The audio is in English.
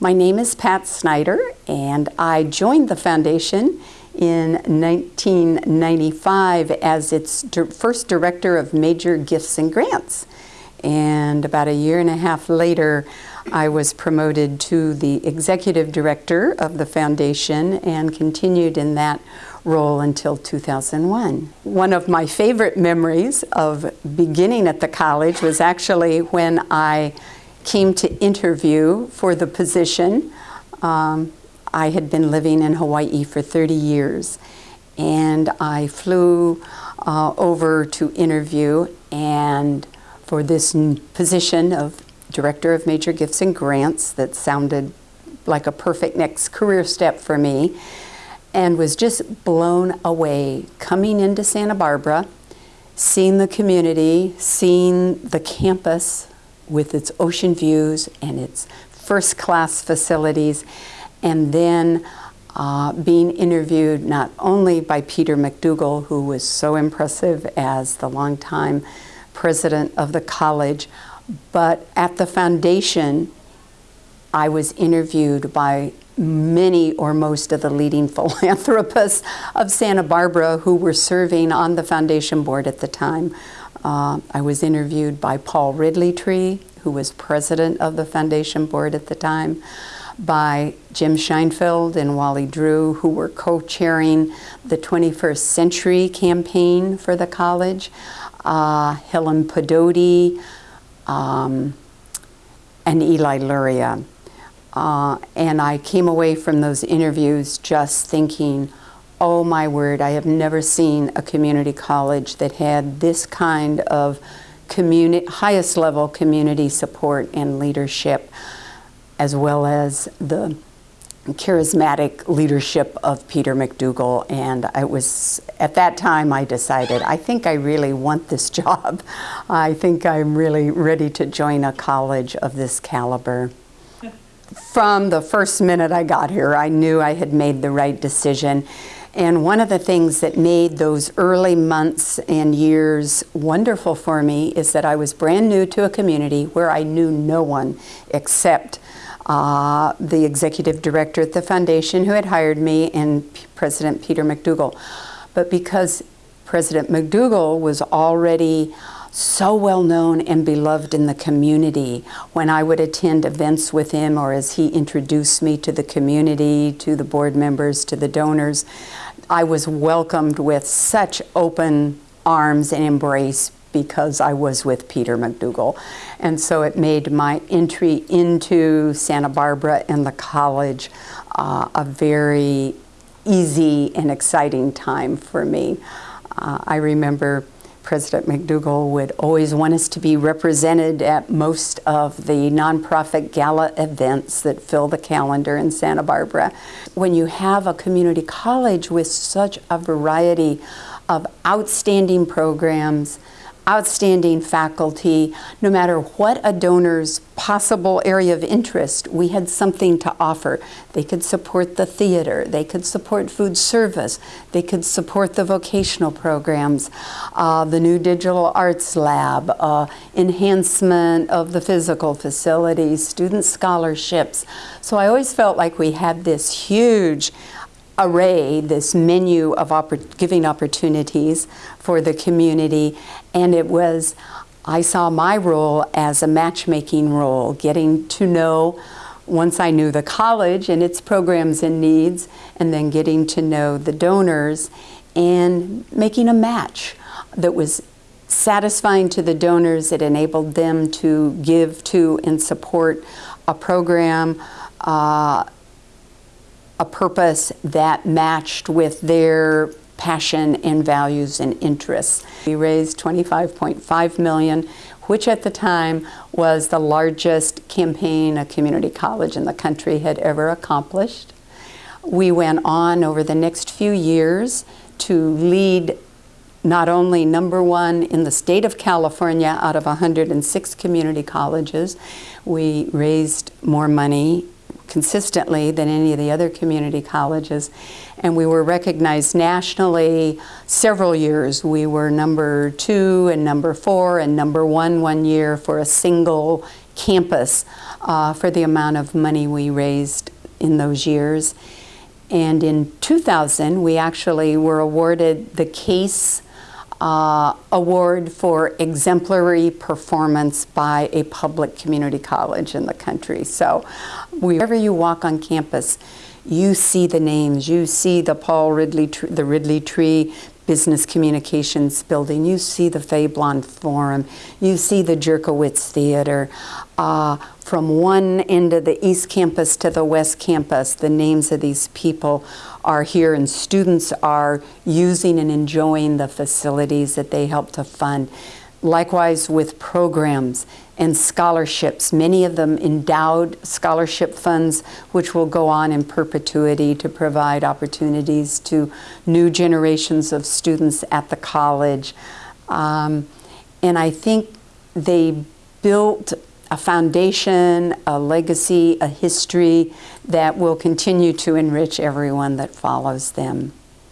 My name is Pat Snyder, and I joined the foundation in 1995 as its first director of major gifts and grants. And about a year and a half later, I was promoted to the executive director of the foundation and continued in that role until 2001. One of my favorite memories of beginning at the college was actually when I came to interview for the position. Um, I had been living in Hawaii for 30 years and I flew uh, over to interview and for this position of Director of Major Gifts and Grants that sounded like a perfect next career step for me and was just blown away coming into Santa Barbara, seeing the community, seeing the campus with its ocean views and its first class facilities, and then uh, being interviewed not only by Peter MacDougall, who was so impressive as the longtime president of the college, but at the foundation, I was interviewed by many or most of the leading philanthropists of Santa Barbara who were serving on the foundation board at the time. Uh, I was interviewed by Paul Ridley Tree, who was president of the foundation board at the time, by Jim Scheinfeld and Wally Drew, who were co-chairing the 21st Century campaign for the college, uh, Helen Pedotti, um, and Eli Luria. Uh, and I came away from those interviews just thinking, oh my word, I have never seen a community college that had this kind of community, highest level community support and leadership, as well as the charismatic leadership of Peter MacDougall. And I was, at that time, I decided, I think I really want this job. I think I'm really ready to join a college of this caliber from the first minute I got here, I knew I had made the right decision. And one of the things that made those early months and years wonderful for me is that I was brand new to a community where I knew no one except uh, the executive director at the foundation who had hired me and P President Peter MacDougall. But because President MacDougall was already so well known and beloved in the community. When I would attend events with him or as he introduced me to the community, to the board members, to the donors, I was welcomed with such open arms and embrace because I was with Peter MacDougall. And so it made my entry into Santa Barbara and the college uh, a very easy and exciting time for me. Uh, I remember President MacDougall would always want us to be represented at most of the nonprofit gala events that fill the calendar in Santa Barbara. When you have a community college with such a variety of outstanding programs, outstanding faculty. No matter what a donor's possible area of interest, we had something to offer. They could support the theater, they could support food service, they could support the vocational programs, uh, the new digital arts lab, uh, enhancement of the physical facilities, student scholarships. So I always felt like we had this huge array, this menu of oppor giving opportunities for the community, and it was, I saw my role as a matchmaking role, getting to know, once I knew the college and its programs and needs, and then getting to know the donors and making a match that was satisfying to the donors. It enabled them to give to and support a program uh, a purpose that matched with their passion and values and interests. We raised 25.5 million, which at the time was the largest campaign a community college in the country had ever accomplished. We went on over the next few years to lead not only number one in the state of California out of 106 community colleges, we raised more money consistently than any of the other community colleges. And we were recognized nationally several years. We were number two and number four and number one one year for a single campus uh, for the amount of money we raised in those years. And in 2000, we actually were awarded the CASE uh, Award for exemplary performance by a public community college in the country. So, wherever you walk on campus, you see the names, you see the Paul Ridley, the Ridley Tree Business Communications Building, you see the Fé Bland Forum, you see the Jurkowitz Theater. Uh, from one end of the East Campus to the West Campus, the names of these people are here, and students are using and enjoying the facilities that they help to fund. Likewise, with programs and scholarships, many of them endowed scholarship funds, which will go on in perpetuity to provide opportunities to new generations of students at the college. Um, and I think they built a foundation, a legacy, a history that will continue to enrich everyone that follows them.